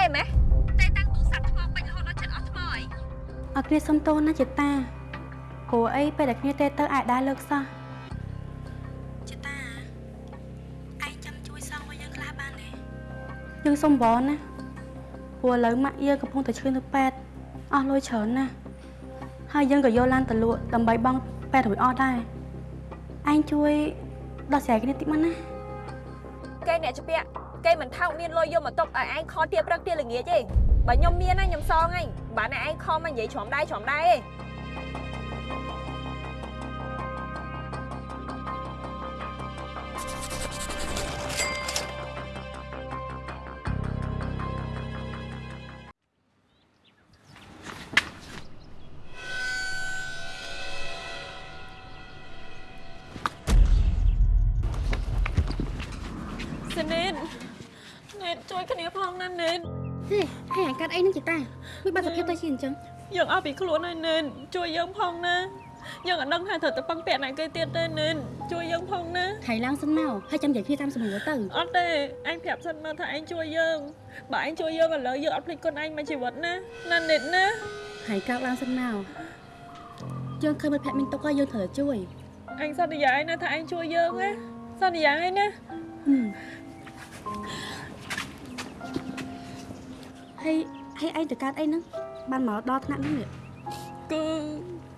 កតេម៉េះតេតាំងទូរស័ព្ទថ្មពេញរហូតដល់ចិត្តអស់ថ្មអីអត់គ្នាសុំទោសណាចេតាព្រោះអីពេលដែលគ្នាទេទៅអាចដែរលើកសោះចេតាឯងចាំជួយសងឲ្យយើងខ្លះបានទេយើងសុំបងណាព្រោះឥឡូវម៉ាក់យើងកំពុងតែឈឺនៅពេទ្យអស់លុយច្រើនណាស់ហើយយើងក៏យកឡានទៅលក់ដើម្បីបង់ពេទ្យរួចអស់ដែរឯងជួយដោះស្រាយគ្នាតិចមកណាគេអ្នកជាពាក់ គេមិនថោកមានលុយយកមកទុកឲ្យឯងខលទៀបព្រឹកទៀល្ងាចទេបើខ្ញុំមានណាខ្ញុំសងហើយបើអ្នកឯងខលមកនិយាយច្រំដៃច្រំដៃទេសិ នឹងចេតាមិនបាត់សភាពទៅជាអញ្ចឹងយើងអស់ពីខ្លួនហើយនេតជួយយើងផងណាយើងអត់ដឹងថាត្រូវទៅពឹងពាក់ណាគេទៀតទេនេតជួយយើងផងណាថៃឡើងសិនមកហើយចាំនិយាយគ្នាតាមសម្រួលទៅអត់ទេអញប្រាប់សិនមកថាឯងជួយយើងបើឯងជួយយើងឥឡូវយើងអត់ភ្លេចគុណឯងមួយជីវិតណាណានេតណាហើយក្រោកឡើងសិនមកយើងឃើញមិត្តភក្តិមានទុកហើយយើងត្រូវតែជួយអញសន្យាឯណាថាឯងជួយយើងណាសន្យាឯណាហឹមហើយ ហើយឯងទៅកើតអីហ្នឹងបានមកដល់ថ្នាក់ហ្នឹងនេះគឺ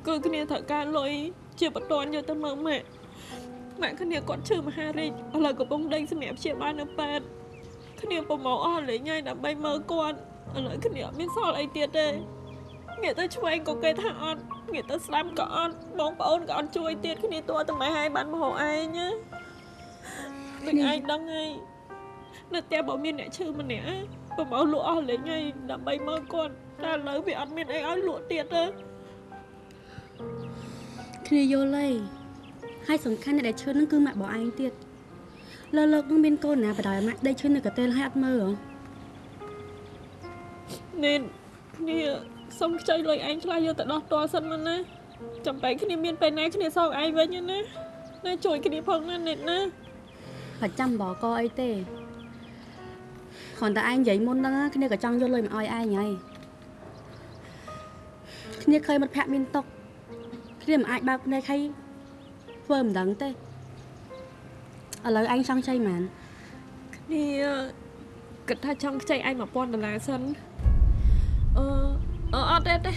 គឺគ្នាត្រូវការលុយជាបន្ទាន់យកទៅមើលម៉ាក់ម៉ាក់គ្នាគាត់ឈឺមហារាជឥឡូវកំពុងដេញសម្រាប់ព្យាបាលនៅពេទ្យគ្នាប្រមោអស់លេងហើយដើម្បីមើលគាត់ឥឡូវគ្នាអត់មានសល់អីទៀតទេងាកទៅឆ្វេងក៏គេថាអត់ងាកទៅស្ដាំក៏អត់បងប្អូនក៏អត់ជួយទៀតគ្នាតួតែម៉ែហើយបានមហោឯងណាដូចឯងដឹងហើយនៅផ្ទះបើមានអ្នកឈឺម្នាក់ ប្រមោលក់អស់លេងហើយដើម្បីមើលគាត់តែឥឡូវវាអត់មានអីឲ្យលក់ទៀតទេគ្នាយល់ហើយហើយសំខាន់អ្នកដែលឈឺហ្នឹងគឺម៉ាក់របស់ឯងទៀតលើលោកហ្នឹងមានកូនណាបដ ாய் ម៉ាក់ដេកឈឺនៅកន្ទេលហើយអត់មើលហ៎នេនគ្នាសុំខ្ចីលុយឯងខ្លះយកទៅដោះតសិនមកណាចាំបែកគ្នាមានពេលណាគ្នាសងឯងវិញណាណាជួយគ្នាផងណានេតណាប្រចាំបកអីទេ គ្រាន់តែឯងនិយាយមុនហ្នឹងណាគ្នាក៏ចង់យកលុយមកឲ្យឯងហើយគ្នាឃើញមិត្តភក្តិមានទុកគ្នាមិនអាចបើកភ្នែកឲ្យធ្វើមិនដឹងទេឥឡូវឯងចង់ចៃហ្មងគ្នាគិតថាចង់ខ្ចីឯង1000ដុល្លារសិនអឺអឺអត់ទេទេ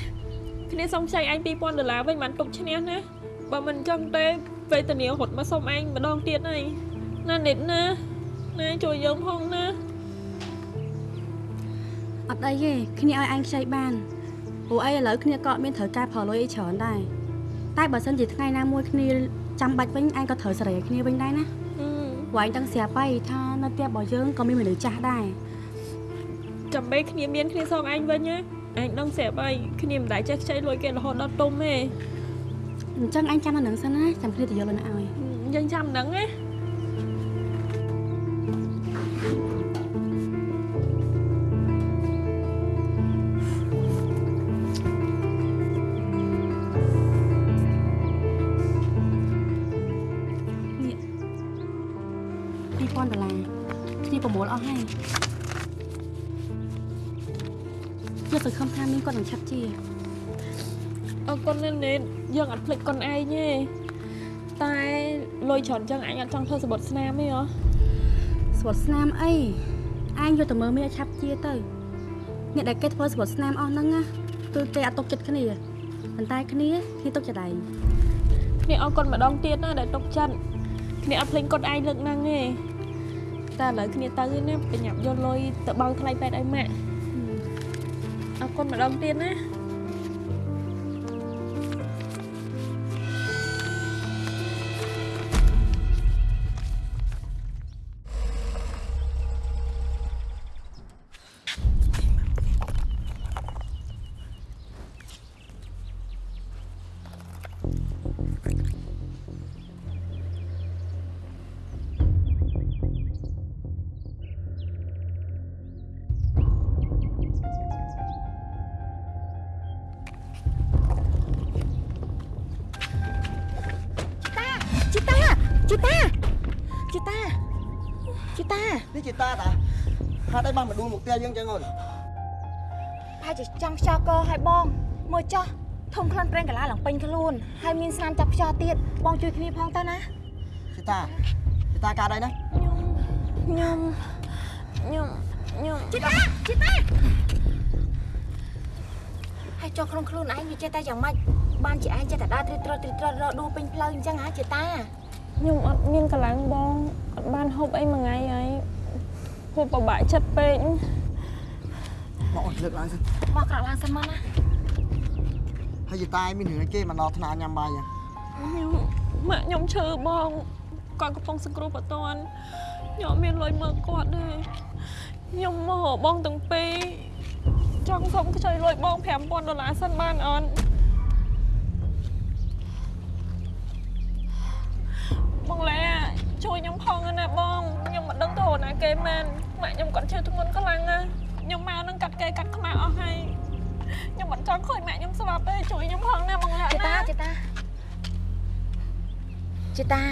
គ្នាសុំខ្ចីឯង2000ដុល្លារវិញបានទុកឈ្នះណាបើមិនចង់ទេវេទនារត់មកសុំឯងម្ដងទៀតហើយណានេតណាណាជួយយើងផងណា អត់អីទេគ្នាឲ្យឯងខ្ចីបានព្រោះអីឥឡូវគ្នាក៏អត់មានត្រូវការផលលុយអីច្រើនដែរតែបើសិនជាថ្ងៃណាមួយគ្នាចាំបាច់វិញឯងក៏ត្រូវសេរីឲ្យគ្នាវិញដែរណាអឺព្រោះឯងទាំងស្រាប់ហើយថានៅផ្ទះរបស់យើងក៏មានមនុស្សចាស់ដែរចាំបីគ្នាមានគ្នាសងឯងវិញណាឯងដឹងស្រាប់ហើយគ្នាមិនដែលចេះខ្ចីលុយគេរហូតដល់ទុំទេអញ្ចឹងឯងចាំអានឹងសិនណាចាំគ្នាទៅយកលុយមកឲ្យយើងចាំហ្នឹងណា ឆាប់ជាអរគុណណាស់នេតយើងអត់ភ្លេចគុណឯងទេតែលុយច្រើនចឹងអញអត់ចង់ធ្វើសបុតស្នាមទេហ៎ស្វត់ស្នាមអីឯងយកទៅមើលមានឲ្យឆាប់ជាទៅអ្នកដែលគេធ្វើស្វត់ស្នាមអស់ហ្នឹងណាគឺគេអត់ទុកចិត្តគ្នាប៉ុន្តែគ្នាគ្នាទុកចិត្តឯងគ្នាអរគុណម្ដងទៀតណាដែលទុកចិត្តគ្នាអត់ភ្លេចគុណឯងលើកហ្នឹងទេតែឥឡូវគ្នាទៅណាប្រញាប់យកលុយទៅបង់ថ្លៃពេទ្យឲ្យម៉ាក់អរ គុណម្ដងទៀតណា ពេញខ្លួនហើយមានស្នាមចាប់ខ្យល់ទៀតបងជួយគ្នាផងទៅណាជីតាជីតាកើតអីណាខ្ញុំខ្ញុំខ្ញុំជីតាជីតាហើយចុះក្នុងខ្លួនឯងវាចេះតែយ៉ាងម៉េចបានជាឯងចេះតែដើរទ្រិតត្រត់ទ្រិតត្រត់រកដួលពេញផ្លូវអញ្ចឹងហ៎ជីតាខ្ញុំអត់មានកម្លាំងបងអត់បានហូបអីមួយថ្ងៃហើយហូបពិបាកចិត្តពេកមកអូនលើកឡើងសិនមកក្រោកឡើងសិនមកណា ហើយជីតាឯងមានរឿងអីគេមកដល់ថ្នាក់ញ៉ាំបាយហ៎ខ្ញុំម៉ាក់ខ្ញុំឈឺបងគាត់កំពុងសង្គ្រោះបតនខ្ញុំអត់មានលុយមើលគាត់ទេខ្ញុំមកហៅបងទាំងពីរចង់សុំខ្ចីលុយបង5000ដុល្លារសិនបានអត់បងឡែជួយខ្ញុំផងណាបងខ្ញុំមិនដឹងទៅរកណាគេមែនម៉ាក់ខ្ញុំគាត់ឈឺធ្ងន់ខ្លាំងណាស់ខ្ញុំមកនឹងកាត់គេកាត់ខ្មៅអស់ហើយ ខ្ញុំមិនចង់ឃើញម៉ាក់ខ្ញុំស្លាប់ទេជួយខ្ញុំផងណាបងឡែជីតាណាជីតាជីតា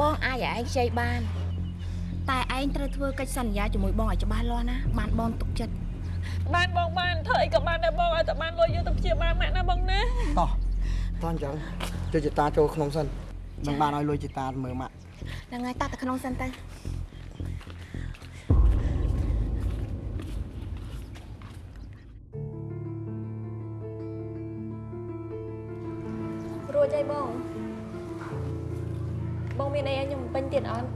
បងអាចឲ្យឯងខ្ចីបាន តែឯងត្រូវធ្វើកិច្ចសន្យាជាមួយបងឲ្យច្បាស់លាស់ណាបានបងទុកចិត្តបានបងបានធ្វើអីក៏បានដែរបងឲ្យតែបានលុយយកទៅព្យាបាលម៉ាក់ណាបងណាតោះតោះអញ្ចឹងជួយជីតាចូលក្នុងសិននឹងបានឲ្យលុយជីតាមើលម៉ាក់ហ្នឹងហើយតោះទៅក្នុងសិនទៅ រួចហើយបងបងមានអីឲ្យខ្ញុំបំពេញទៀតអត់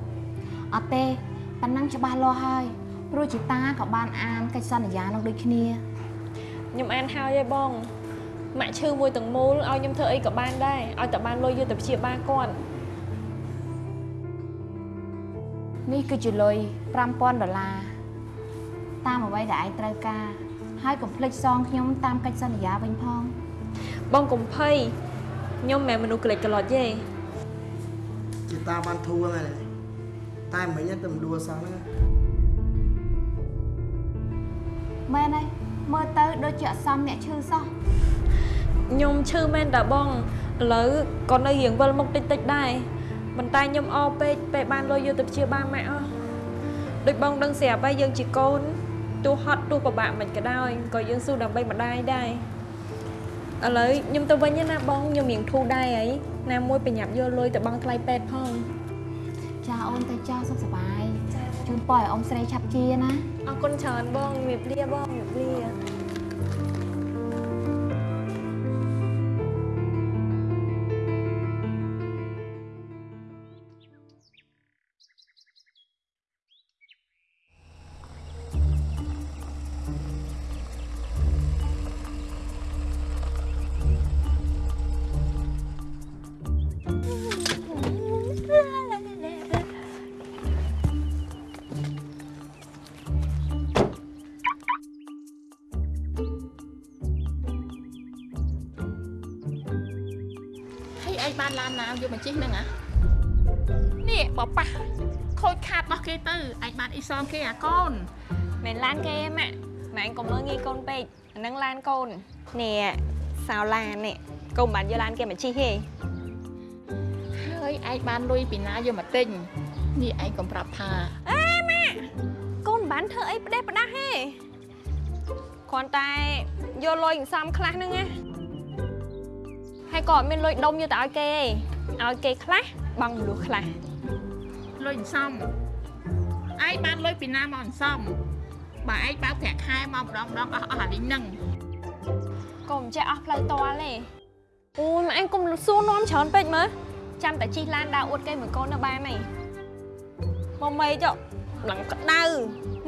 អត់ទេប៉ណ្ណឹងច្បាស់លាស់ហើយព្រោះជីតាក៏បានអានកិច្ចសន្យានោះដូចគ្នាខ្ញុំអានហើយហើយបងម៉ាក់ឈឺមួយទាំងមូលឲ្យខ្ញុំធ្វើអីក៏បានដែរឲ្យតែបានលុយយកទៅព្យាបាលគាត់នេះគឺជាលុយ5000ដុល្លារតាមអ្វីដែលឯងត្រូវការហើយកុំភ្លេចសងខ្ញុំតាមកិច្ចសន្យាវិញផងបងកុំភ័យ ខ្ញុំមិនមែនមនុស្សក្លេចក្លោចទេជីតាបានធូរហ្នឹងហើយតែមិញទៅមិនដួលសោះហ្នឹងមែនហើយមើលទៅដូចជាអសមអ្នកឈឺសោះខ្ញុំឈឺមែនតាបងឥឡូវក៏នៅរៀងវិលមុខតិចតិចដែរប៉ុន្តែខ្ញុំអរពេកពេលបានលុយយកទៅព្យាបាលម៉ាក់អស់ដូចបងដឹងស្រាប់ហើយយើងជាកូនទោះហត់ទោះពិបាកមិនក៏ដោយក៏យើងស៊ូដើម្បីម្ដាយដែរ ឥឡូវខ្ញុំទៅវិញណាបងខ្ញុំរៀងធូរដែរហើយណាមួយប្រញាប់យកលុយទៅបង់ថ្លៃពេទ្យផងចាអូនទៅចាសុខសប្បាយជូនពរឲ្យអ៊ំស្រីឆាប់ជាណាអរគុណច្រើនបងជំរាបលាបងជំរាបលា បានឡានណាយកមកជិះហ្នឹងហ៎នេះបប៉ះខូចខាតរបស់គេទៅឯងបានអ៊ីសងគេអាកូនមិនឡានគេទេម៉ាក់ម៉ាក់កុំមើលងាយកូនពេកអាហ្នឹងឡានកូននេះសៅឡាននេះកុំបានយកឡានគេមកជិះទេហើយឯងបានលុយពីណាយកមកទិញនេះឯងកុំប្រាប់ថាកូនមិនបានធ្វើអីផ្ដេសផ្ដាស់ទេគ្រាន់តែយកលុយសន្សំខ្លះហ្នឹងណា ហើយក៏អត់មានលុយដុំយកទៅឲ្យគេទេឲ្យគេខ្លះបង់មនុស្សខ្លះលុយអន្សំឯងបានលុយពីណាមកអន្សំបើឯងបើកប្រាក់ខែមកម្ដងម្ដងអស់អស់អាលីងហ្នឹងកុំចេះអស់ផ្លូវតល់ទេអូយម៉ែឯងកុំសួរនាំច្រើនពេកមើលចាំតែជិះឡានដើរអួតគេមួយកូននៅបានហីមកមេចុះឡើងក្តៅ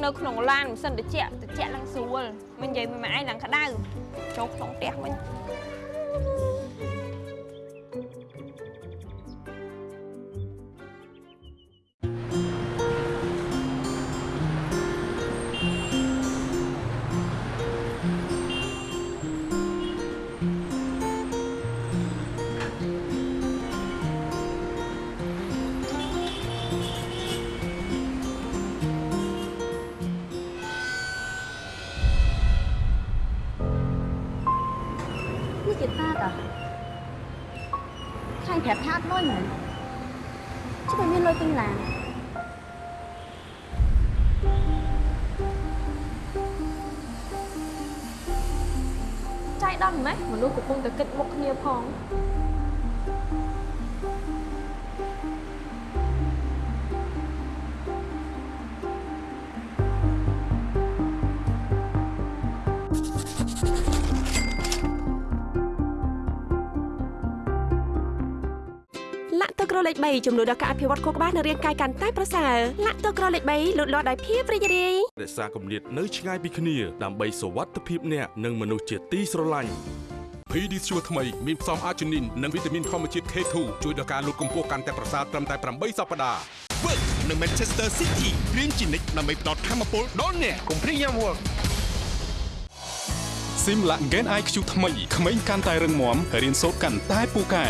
នៅក្នុងឡានមិនសិនតិចតិចឡើងស្រួលមិននិយាយមួយម៉ែឯងឡើងក្តៅចូលក្នុងផ្ទះវិញ យមែនជិះតែមានលុយទិញឡានចៃដន្យម៉េះមនុស្សកំពុងតែគិតមុខគ្នាផង ក់ទឹកក្រលេខ3ជំនួយដល់ការអភិវឌ្ឍខួរក្បាលនិងរាងកាយកាន់តែប្រសើរលាក់ទឹកក្រលេខ3លូតលាស់ដោយភាពរីករាយរក្សាគម្លាតនៅឆ្ងាយពីគ្នាដើម្បីសុវត្ថិភាពអ្នកនិងមនុស្សជាទីស្រឡាញ់ PD ស្ជួរថ្មីមានផ្សំអាជីនីននិងវីតាមីនធម្មជាតិ K2 ជួយដល់ការលូតកម្ពស់កាន់តែប្រសើរត្រឹមតែ8សប្តាហ៍ Work នៅ Manchester City រៀនជានិច្ចដើម្បីផ្ដល់ធម៌ពលដល់អ្នកកុំព្រាយយ៉ាំ Work ស៊ីមឡាក់ Gen IQ ថ្មីក្មេងកាន់តែរឹងមាំរៀនសូត្រកាន់តែពូកែ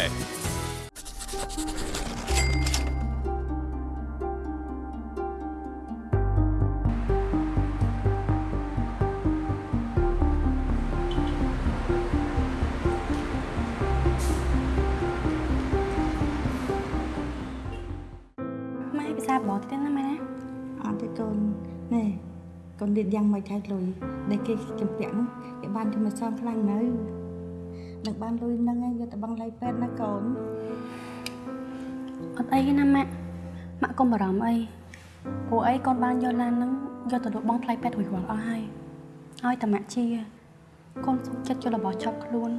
កូនរៀនយ៉ាងម៉េចហើយលុយដែលគេចម្ពាក់នោះគេបានជំនឿសងខ្លាំងនៅនឹងបានលុយហ្នឹងឯងយកទៅបង់លៃពេទ្យណាកូនអត់អីទេណាម៉ាក់ម៉ាក់កុំបារម្ភអីព្រោះអីកូនបានយកឡានហ្នឹងយកទៅលក់បងថ្លៃពេទ្យរួចរាល់អស់ហើយឲ្យតែម៉ាក់ជាកូនសុខចិត្តយករបស់ឆប់ខ្លួន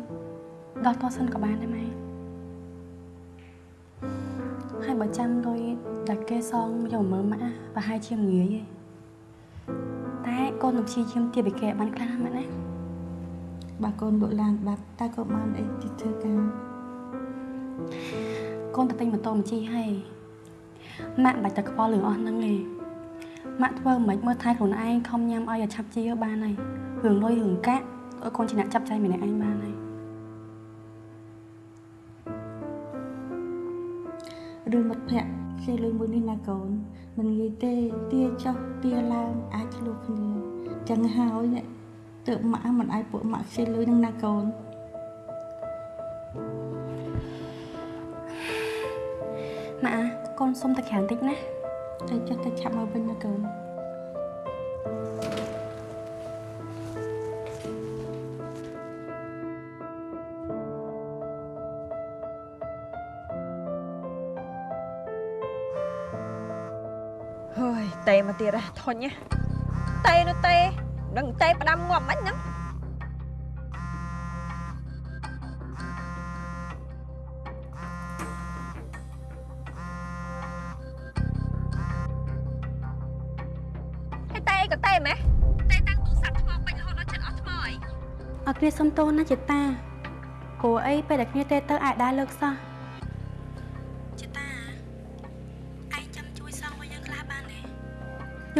ដល់តសិនក៏បានដែរម៉ែហើយបើចាំលុយដែលគេសងយកមកមើលម៉ាក់ណាប្រហែលជាងាយឯង តែកូននឹងព្យាយាមទៀតពីគេឲ្យបានខ្លះណាម៉ាក់ណាបើកូនលក់ឡានបាត់តើកូនបានអីទីធ្វើការកូនទៅទិញម៉ូតូមកជិះហើយម៉ាក់មិនបាច់ទៅខ្វល់រឿងអស់ហ្នឹងទេម៉ាក់ធ្វើមិនមើលថែខ្លួនឯងខំញ៉ាំឲ្យឲ្យឆាប់ជាបានហើយរឿងលុយរឿងកាក់ឲ្យកូនជាអ្នកចាប់ចៃម្នាក់ឯងបានហើយ រឿងមិត្តភ័ក្តិខ្ចីលុយមួយនេះណាកូនមិនងាយទេទាចុះទាឡើងអាចឆ្លោះគ្នាចឹងហើយអ្នកទើបម៉ាក់មិនអាចពួកម៉ាក់ខ្ចីលុយនឹងណាកូនម៉ាក់អាកូនសុំតែក្រៅបន្តិចណាទៅចុះទៅឆាប់មកវិញណាកូន មកទៀតហ៎ធុញណាតេនោះតេដឹងតេផ្ដាំងាប់មិនហ្នឹងហើយតេក៏តេម៉េះតេតាំងទូរស័ព្ទថ្មពេញរហូតដល់ចិត្តអស់ថ្មអីអត់គ្នាសុំទោសណាចេតាព្រោះអីពេលតែគ្នាទេទៅអាចដែរលើកសោះ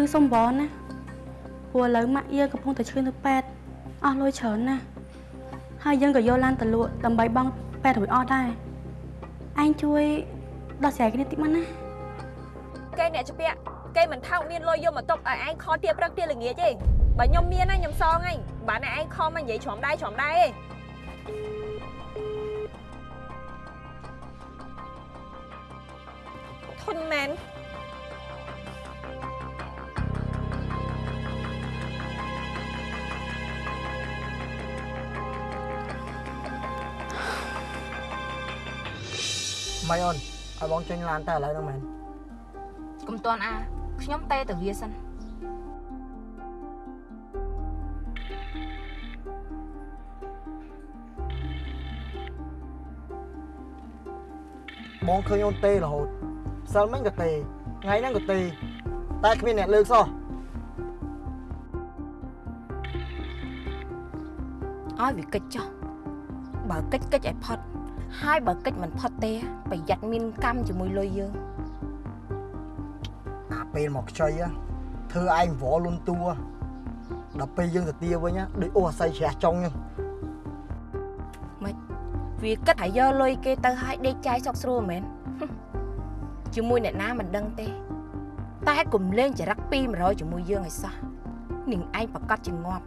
យើងសុំបងណាព្រោះឥឡូវម៉ាក់យើងកំពុងតែឈឺនៅពេទ្យអស់លុយច្រើនណាស់ហើយយើងក៏យកឡានទៅលក់ដើម្បីបង់ពេទ្យរួចអស់ដែរឯងជួយដោះស្រាយគ្នាតិចមកណាគេអ្នកជាពាក់គេមិនថោកមានលុយយកមកຕົកឲ្យឯងខលទៀបព្រឹកទៀល្ងាចទេបើខ្ញុំមានណាខ្ញុំសងឯងបើអ្នកឯងខលមកនិយាយច្រំដៃច្រំដៃទេធន់មែន ម៉ៃអូនឲ្យបងចេញឡានតែឥឡូវហ្នឹងមែនកុំតន់អាខ្ញុំតេទៅវាសិនបងឃើញអូនទេរហូតសិលមិញក៏ទេថ្ងៃហ្នឹងក៏ទេតែគ្មានអ្នកលើកសោះឲ្យវាកិច្ចចុះបើកិច្ចកិច្ចឲ្យផុត ហើយបើកិច្ចមិនផុតទេ ប្រយ័ត្នមានកម្មជាមួយលុយយើងអាពេលមកខ្ចីហ៎ធ្វើឯងវល់លុនតួដល់ពេលយើងទៅទាវិញហ៎ដូចអូអាស័យជ្រះចុងហ្នឹងមិនវាគិតថាយកលុយគេទៅឲ្យដេកចាយសុកស្រួលមែនជាមួយអ្នកណាមិនដឹងទេ តែកុំលេងចរិត200ជាមួយយើងឲ្យសោះនាងឯងប្រកាសជាងាប់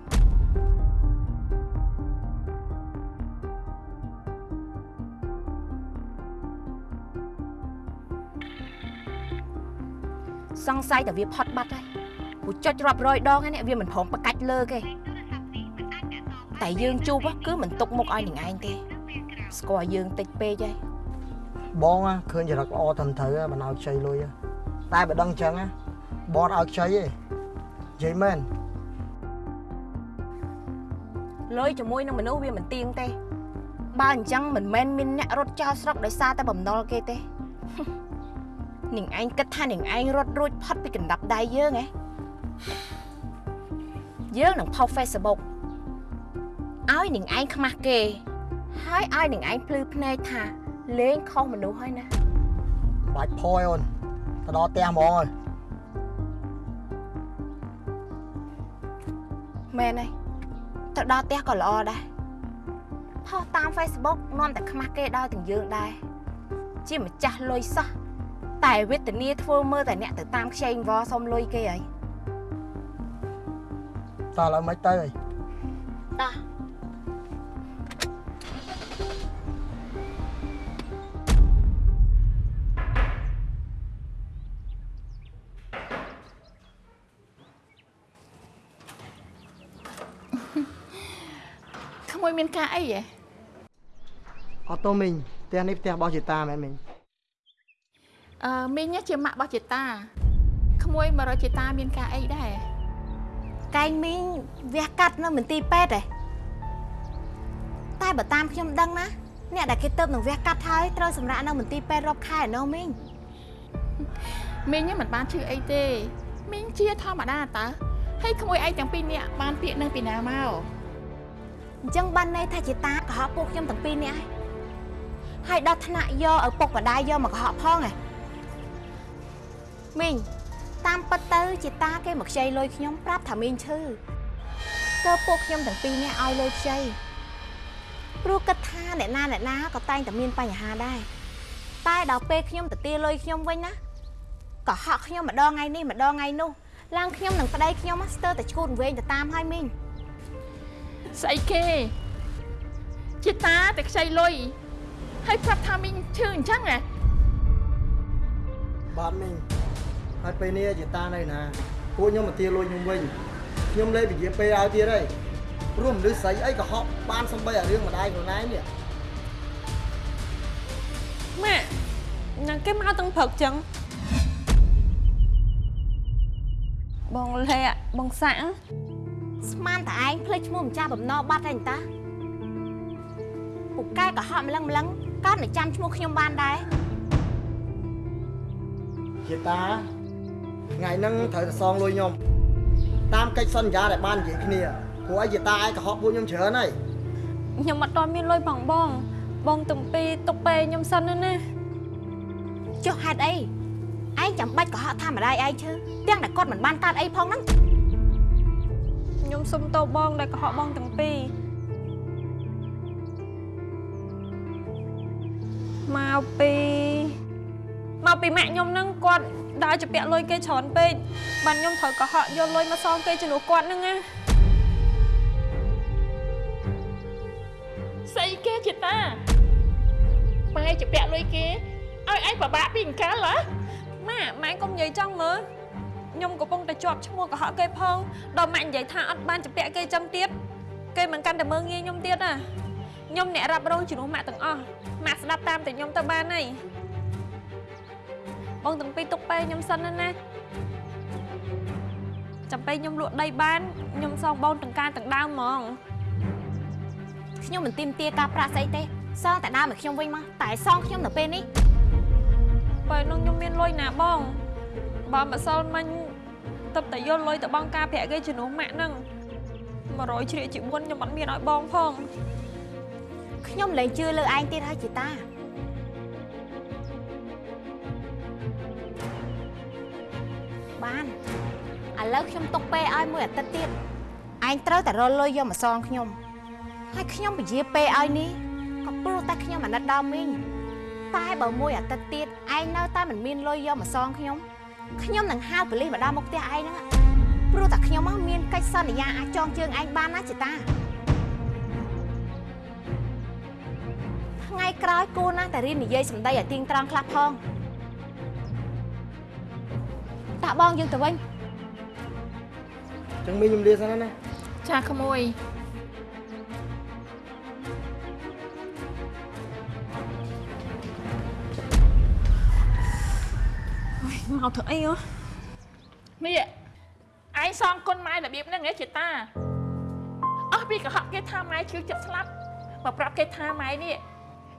សង្ស័យតែវាផុតបាត់ហើយព្រោះចុចរាប់រយដងហើយនេះវាមិនព្រមប្រកាច់លើគេតែយើងជួបគឺមិនទុកមុខឲ្យនឹងឯងទេស្គាល់យើងតិចពេកហើយបងណាឃើញចរិតល្អត្រឹមត្រូវហ៎មិនឲ្យខ្ចីលុយហ៎តែបើដឹងអញ្ចឹងណាបងអត់ឲ្យខ្ចីទេនិយាយមែនលុយជាមួយនឹងមនុស្សវាមិនទៀងទេបើអញ្ចឹងមិនមែនមានអ្នករត់ចោលស្រុកដោយសារតែបំណុលគេទេ នាងឯងគិតថានាងឯងរត់រួចផុតពីកណ្ដាប់ដៃយើងហ៎យើងនឹងផុស Facebook ឲ្យនាងឯងខ្មាស់គេ ហើយឲ្យនាងឯងភ្លឺភ្នែកថាលេងខុសមនុស្សហើយណាបាច់ផយអូនទៅដល់ផ្ទះហ្មងហើយមែនហើយទៅដល់ផ្ទះក៏ល្អដែរផុសតាម Facebook នាំតែខ្មាស់គេដល់ទាំងយើងដែរជាម្ចាស់លុយសោះ តែវេទនាធ្វើមើលតែអ្នកទៅតាមខ្ចីអង្វរសុំលុយគេហើយតើឥឡូវមិនទៅហើយតោះក្មួយមានការអីហ៎អត់ទៅមីងផ្ទះនេះផ្ទះរបស់ជាតាមែនមីង អឺមីងជាម៉ាក់របស់ចេតាក្មួយមករកចេតាមានការអីដែរកែងមីងវះកាត់នៅមន្ទីរពេទ្យឯងតែបើតាមខ្ញុំដឹងណាអ្នកដែលគេទៅនឹងវះកាត់ហើយត្រូវសម្រាប់នៅមន្ទីរពេទ្យរាប់ខែឯណោះមីងមីងហ្នឹងមិនបានឈឺអីទេមីងជាធម្មតាតើហើយក្មួយឯងទាំងពីរនាក់បានពាក្យនឹងពីណាមកអញ្ចឹងបានន័យថាជាតាកុហកពួកខ្ញុំទាំងពីរនាក់ហើយហើយដល់ថ្នាក់យកឪពុកម្ដាយយកមកកុហកផងឯង មីងតាមពិតទៅជាតាគេមកខ្ចីលុយខ្ញុំប្រាប់ថាមីងឈឺទៅពួកខ្ញុំទាំងពីរនាក់ឲ្យលុយខ្ចីព្រោះគិតថាអ្នកណាអ្នកណាក៏តែងតែមានបញ្ហាដែរតែដល់ពេលខ្ញុំទៅទាលុយខ្ញុំវិញណាកុហកខ្ញុំម្ដងថ្ងៃនេះម្ដងថ្ងៃនោះឡើងខ្ញុំនឹងប្តីខ្ញុំស្ទើរតែឈួតវែងទៅតាមហើយមីងស្អីគេចេតាតែខ្ចីលុយហើយប្រាប់ថាមីងឈឺអញ្ចឹងហ៎បាទមីង ហើយពេលនេះជាតានៅណាពួកខ្ញុំមកទាលុយខ្ញុំវិញខ្ញុំលេបវិជាពេលឲ្យទៀតហើយព្រោះមនុស្សស្រីអីក៏ហប់បានសំបីអារឿងម្ដាយខ្លួនឯងនេះម៉ាក់នឹងគេមកទាំងព្រឹកចឹងបងលាក់បងសាក់ស្មានតែឯងភ្លេចឈ្មោះម្ចាស់បំណុលបាត់ហើយតាពូកែក៏ហក់ម្លឹងម្លឹងក៏នឹងចាំឈ្មោះខ្ញុំបានដែរជាតា ថ្ងៃហ្នឹងត្រូវទៅសងលុយខ្ញុំតាមកិច្ចសន្យាដែលបាននិយាយគ្នាព្រោះអីជាតាឯងក៏ហប់ពួកខ្ញុំច្រើនហើយខ្ញុំអត់ទាន់មានលុយផងបង បងទំពីទុកពេលខ្ញុំសិនណាណាចុះហេតុអីឯងចាំបាច់ក៏ហក់ថាម្ដាយឯងឈឺទាំងតែគាត់មិនបានកើតអីផងហ្នឹងខ្ញុំសុំតោបងដែលកុហកបងទាំងពីរមកពីមកពីម៉ាក់ខ្ញុំហ្នឹងគាត់ ដើរជពាក់លុយគេច្រើនពេកបានខ្ញុំត្រូវកុហកយកលុយមកសងគេជំនួសគាត់ហ្នឹងណាស្អីគេចេតាម៉ែជាពាក់លុយគេឲ្យឯងពិបាកពីអង្កលហ៎ម៉ាក់ម៉ែកុំនិយាយចង់មើលខ្ញុំកំពុងតែជាប់ឈ្មោះកុហកគេផងដល់ម៉ាក់និយាយថាអត់បានជពាក់គេចឹងទៀតគេមិនកាន់តែមើងងាយខ្ញុំទៀតណាខ្ញុំអ្នករ៉ាប់រងជំនួសម៉ាក់ទាំងអស់ម៉ាក់ស្ដាប់តាមតែខ្ញុំទៅបានហើយ បងទាំងពីរទុកពេលខ្ញុំសិនណាណាចាំពេលខ្ញុំលក់ដីបានខ្ញុំសងបងទាំងការទាំងដើមហ្មងខ្ញុំមិនទីមទាការប្រាក់ស្អីទេសងតែដើមឲ្យខ្ញុំវិញមកតែសងខ្ញុំនៅពេលនេះពេលនោះខ្ញុំមានលុយណាបងបើម្សិលមិញទៅតែយកលុយទៅបងការប្រាក់គេជំនួសម៉ាក់ហ្នឹង100ជ្រៀកជា4ខ្ញុំអត់មានឲ្យបងផងខ្ញុំលែងជឿលើឯងទៀតហើយជីតា បានឥឡូវខ្ញុំទុកពេលឲ្យមួយអាទិត្យទៀតឯងត្រូវតែរកលុយយកមកសងខ្ញុំហើយខ្ញុំពជាពេលឲ្យនេះក៏ព្រោះតែខ្ញុំអាណិតដល់មីងតែបើមួយអាទិត្យទៀតឯងនៅតែមិនមានលុយយកមកសងខ្ញុំខ្ញុំនឹងហៅប៉ូលីសមកដល់មុខផ្ទះឯងហ្នឹងព្រោះតែខ្ញុំមកមានកិច្ចសន្យាអាចចងជើងឯងបានណាជីតាថ្ងៃក្រោយគួរណាស់តែរៀននិយាយសម្ដីឲ្យទៀងត្រង់ខ្លះផង តាបងយើងទៅវិញចឹងមីខ្ញុំលាសិនណាចាក្មួយមកធ្វើអីអូមីឯងសងគុណម៉ែរបៀបហ្នឹងហ៎ចេតាអស់ពីកុហកគេថាម៉ែជឿចិត្តស្លាប់មកប្រាប់គេថាម៉ែនេះ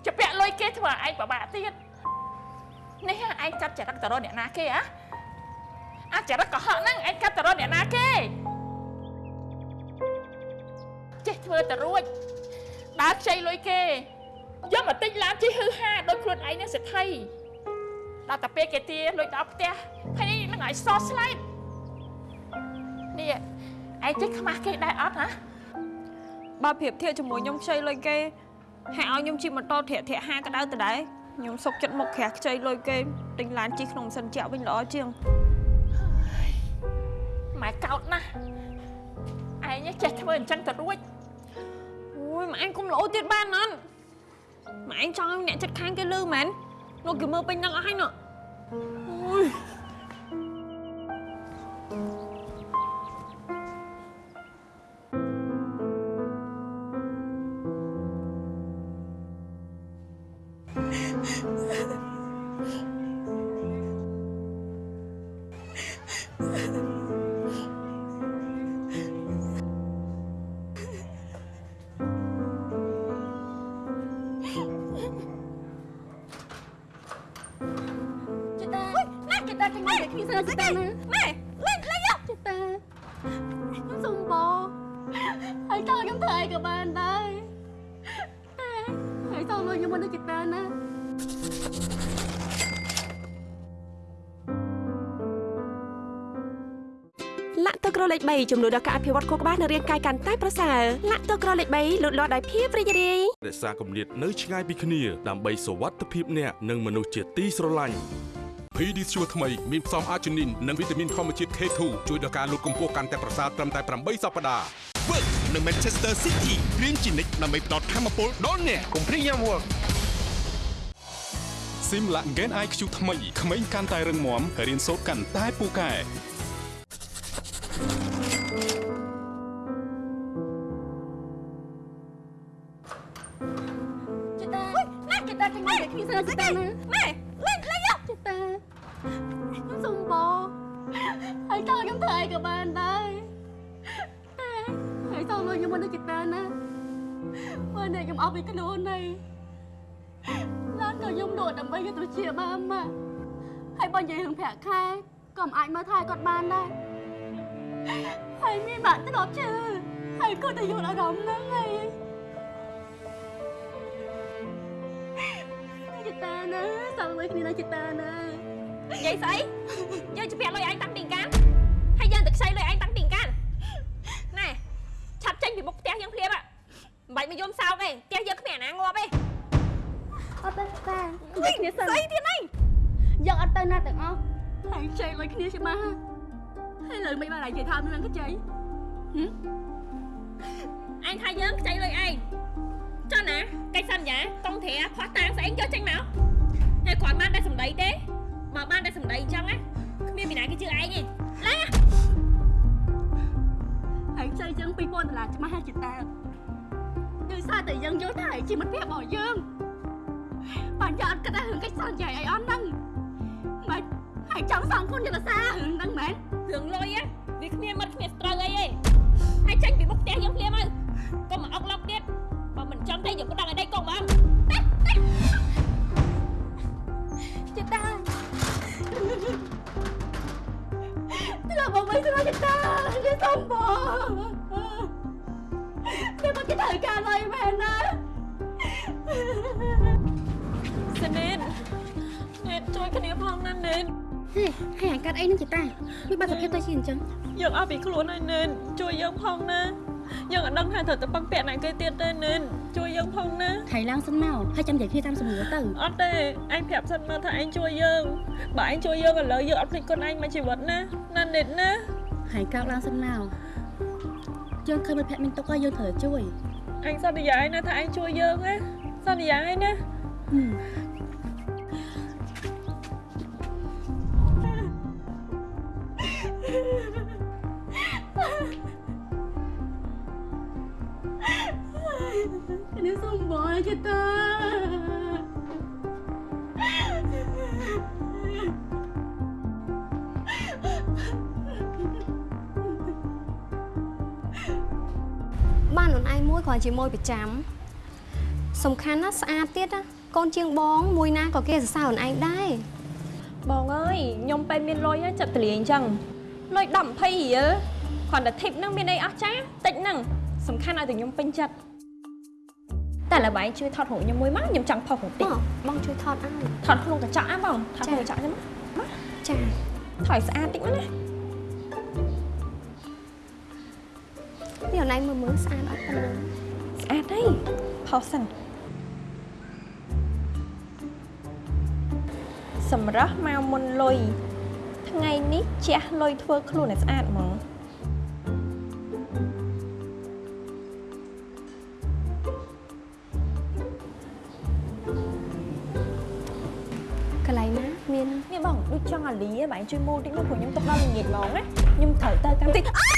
ជាពាក់លុយគេធ្វើឲ្យឯងពិបាកទៀតនេះឯងចាប់ចរិតតរអ្នកណាគេហ៎ អាចរិតកុហកហ្នឹងឯងកាត់ទៅរកអ្នកណាគេចេះធ្វើទៅរួចដើរខ្ចីលុយគេយកមកទិញឡានជិះហឺហាដោយខ្លួនឯងនឹងសេដ្ឋីដល់តែពេលគេទាលុយដល់ផ្ទះហើយនឹងឲ្យសស្លែកនេះឯងចេះខ្មាស់គេដែរអត់ហ៎បើប្រៀបធៀបជាមួយខ្ញុំខ្ចីលុយគេហើយឲ្យខ្ញុំជិះម៉ូតូធាក់ធាក់ហាក៏ដៅទៅដែរខ្ញុំសុកចិត្តមកក្រាស់ខ្ចីលុយគេទិញឡានជិះក្នុងម៉ាស៊ីនជាក់វិញល្អជាង ម៉ែកោតណាស់ឯងចេះធ្វើអញ្ចឹងទៅរួចអូយម៉ែឯងកុំលោទៀតបានអត់ម៉ែឯងចង់ឲ្យអ្នកចិត្តខាងគេលឺមែននោះគេមើលពេញនឹងអស់ហើយនោះអូយ លាក់ទឹកក្រលេខ3ចំនួនដល់ការអភិវឌ្ឍខួរក្បាលនិងរាងកាយកាន់តែប្រសើរលាក់ទឹកក្រលេខ3លូតលាស់ដោយភាពរីករាយរក្សាគម្លាតនៅឆ្ងាយពីគ្នាដើម្បីសុវត្ថិភាពអ្នកនិងមនុស្សជាទីស្រឡាញ់ PD ស្ជួរថ្មីមានផ្សំអាជីនីននិងវីតាមីនធម្មជាតិ K2 ជួយដល់ការលូតកម្ពស់កាន់តែប្រសើរត្រឹមតែ8សប្តាហ៍ Work នៅ Manchester City រៀនជានិច្ចដើម្បីផ្ដល់ធម៌ពលដល់អ្នកកុំព្រីយ៉ាំ Work ស៊ីមឡាក់ Gen IQ ថ្មីក្មេងកាន់តែរឹងមាំរៀនសូត្រកាន់តែពូកែ បីយកទៅជាបានមកហើយបើនិយាយរឿងប្រាក់ខែក៏មិនអាចមើលថែគាត់បានដែរហើយមានបាក់ធ្លាប់ជឿហើយគាត់ទៅយល់អារម្មណ៍ហ្នឹងហើយចិត្តតាណាសល់មួយគ្នាណាចិត្តតាណានិយាយស្អីយើងជពាក់លុយឯងតាំងពីកានហើយយើងទៅខ្ចីលុយឯងតាំងពីកានណែឆាប់ចេញពីមុខផ្ទះយើងភ្លាមហ่ะមិនបាច់មកយំសោកទេផ្ទះយើងគ្មានអាណាងាប់ទេ អត់ទេតាអីគ្នាស្អីទៀតហ្នឹងយើងអត់ទៅណាទាំងអស់ហើយខ្ចីលុយគ្នាច្បាស់ហើយលើមិនបាននិយាយថាមិនខ្ចីអញថាយើងខ្ចីលុយឯងចុះណាកិច្ចសន្យាកងត្រាផោះតាំងស្អីយកចេញមកហើយគាត់បានតែសម្ដីទេបើបានតែសម្ដីអញ្ចឹងណាគ្មានពីណាគេជឿឯងទេឡើងហើយខ្ចីយើង2000ដុល្លារច្បាស់ហើយចិត្តតាដោយសារតែយើងយល់ថាជាមិត្តភក្តិរបស់យើង បានយកអត់គិតដល់រឿងកិច្ចសន្យាអីអស់ហ្នឹងមិនហើយចង់សងគុណយល់សាររឿងហ្នឹងមែនរឿងលុយណាវាគ្មានមិត្តគ្មានស្ត្រូវអីទេហើយចេញពីមុខផ្ទះយើងភ្លាមហើយកុំមកអុកឡុកទៀតបើមិនចង់ទេយើងក៏ដឹងឲ្យដៃកុំមកចិត្តតាធ្វើមកមិនស្រួលចិត្តតាខ្ញុំសុំបងតែមកគេត្រូវការលុយមែនណា សិនេតនេតជួយគ្នាផងណានេតហេហើយអញកាត់អីនឹងចិត្តតាវាបាត់សភាពទៅជាអញ្ចឹងយើងអស់ពីខ្លួនហើយនេតជួយយើងផងណាយើងអត់ដឹងថាត្រូវទៅពឹងពាក់ណាគេទៀតទេនេតជួយយើងផងណាថៃឡើងសិនមកហើយចាំនិយាយគ្នាតាមសំណួរទៅអត់ទេអញប្រាប់សិនមកថាអញជួយយើងបើអញជួយយើងឥឡូវយើងអត់ភ្លេចគុណអញមួយជីវិតណាណានេតណាហើយក្រោកឡើងសិនមកយើងឃើញមិត្តភក្តិមានទុកហើយយើងត្រូវជួយអញសន្យាឲ្យណាថាអញជួយយើងណាសន្យាឲ្យណា ជាមួយប្រចាំសំខាន់ណាស់ស្អាតទៀតណាកូនជាងបងមួយណាក៏គេសរសើរខ្លួនឯងដែរបងអើយខ្ញុំពេលមានលុយហ្នឹងចិត្តទលាអញ្ចឹងលុយ10 20រៀលគ្រាន់តែ tip ហ្នឹងមានអីអស់ចាតិចហ្នឹងសំខាន់ឲ្យតែខ្ញុំពេញចិត្តតែឡើយបងជួយថតរូបខ្ញុំមួយមកខ្ញុំចង់ផុសរូបតិចបងជួយថតឲ្យថតក្នុងកញ្ចក់ណាបងថតក្នុងកញ្ចក់ខ្ញុំមកចាថតឲ្យស្អាតតិចមកណានេះខ្លួនឯងមើលមើលស្អាតអត់ប៉ុណ្ណា ស្អាតហើយផុសសិនសម្រាប់មកមុនលុយថ្ងៃនេះជះលុយធ្វើខ្លួនឲ្យស្អាតហ្មងកន្លែងណាមាននេះបងដូចចង់អាលីឯងបងជួយមូលតិចមកព្រោះខ្ញុំទុកដល់ល្ងាចហ្មងណាខ្ញុំត្រូវទៅកម្មវិធី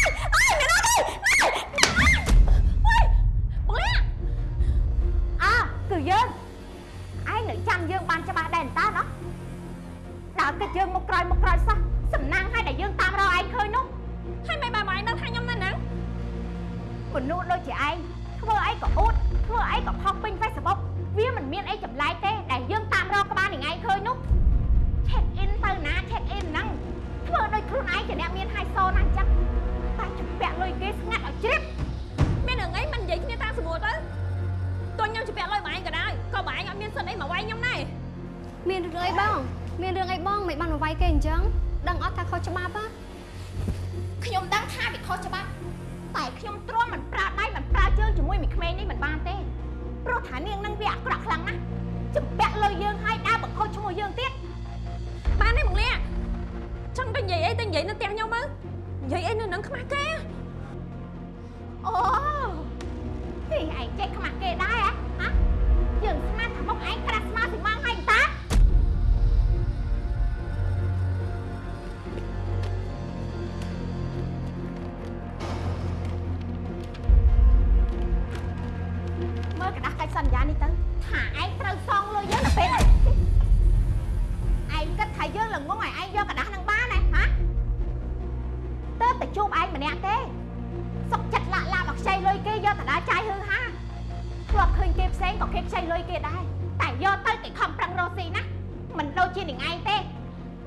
ន្យានេះទៅថាឯងត្រូវសងលុយយើងទៅពេលនេះឯងគិតថាយើងល្ងងឲ្យឯងយកกระดาษនឹងបានហ៎ហ៎ទៅតែជួបឯងម្នាក់ទេ សុកចិត្តលាក់ឡាមកខ្ចីលុយគេយកទៅដើរចាយហឺហាធ្លាប់ឃើញគេផ្សេងក៏គេខ្ចីលុយគេដែរតែយកទៅគេខំប្រឹងរកស៊ីណាមិនដូចជានឹងឯងទេ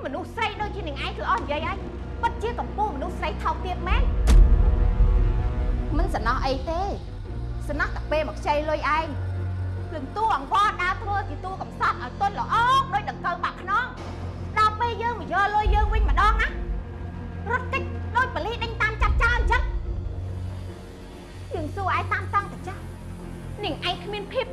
មនុស្សស្រីដូចជានឹងឯងគឺអស់និយាយហើយពិតជាកំពូលមនុស្សស្រីថោកទៀតមែនមិនសំណោះអីទេសំណោះតែពេលមកខ្ចីលុយឯង លឹងតួអង្វរដើរធ្វើជាតួកំសត់ឲ្យទុនល្អដូចដង្កើបាក់ខ្នងដល់ពេលយើងមកយកលុយយើងវិញម្ដងណារត់តិចដូចបលីដេញតាមចាប់ចោលអញ្ចឹងយើងសួរឯងតាមតង់ទៅចាស់នាងឯងគ្មានភាព